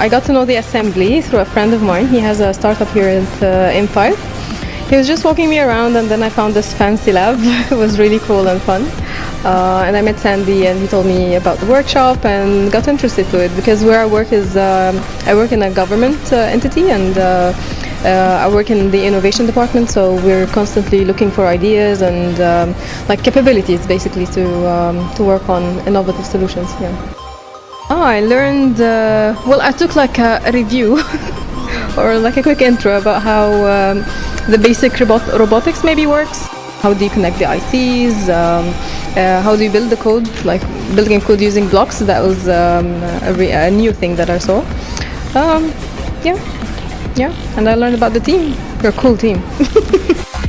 I got to know the assembly through a friend of mine. He has a startup here at uh, M5. He was just walking me around, and then I found this fancy lab. it was really cool and fun. Uh, and I met Sandy, and he told me about the workshop, and got interested to it because where I work is um, I work in a government uh, entity, and uh, uh, I work in the innovation department. So we're constantly looking for ideas and um, like capabilities, basically, to um, to work on innovative solutions. Yeah. Oh, I learned. Uh, well, I took like a, review or like a quick intro about how um, the basic robot robotics maybe works. How do you connect the ICs? Um, uh, how do you build the code? Like building code using blocks. That was um, a, a new thing that I saw. Um, yeah, yeah, and I learned about the team. You're a cool team.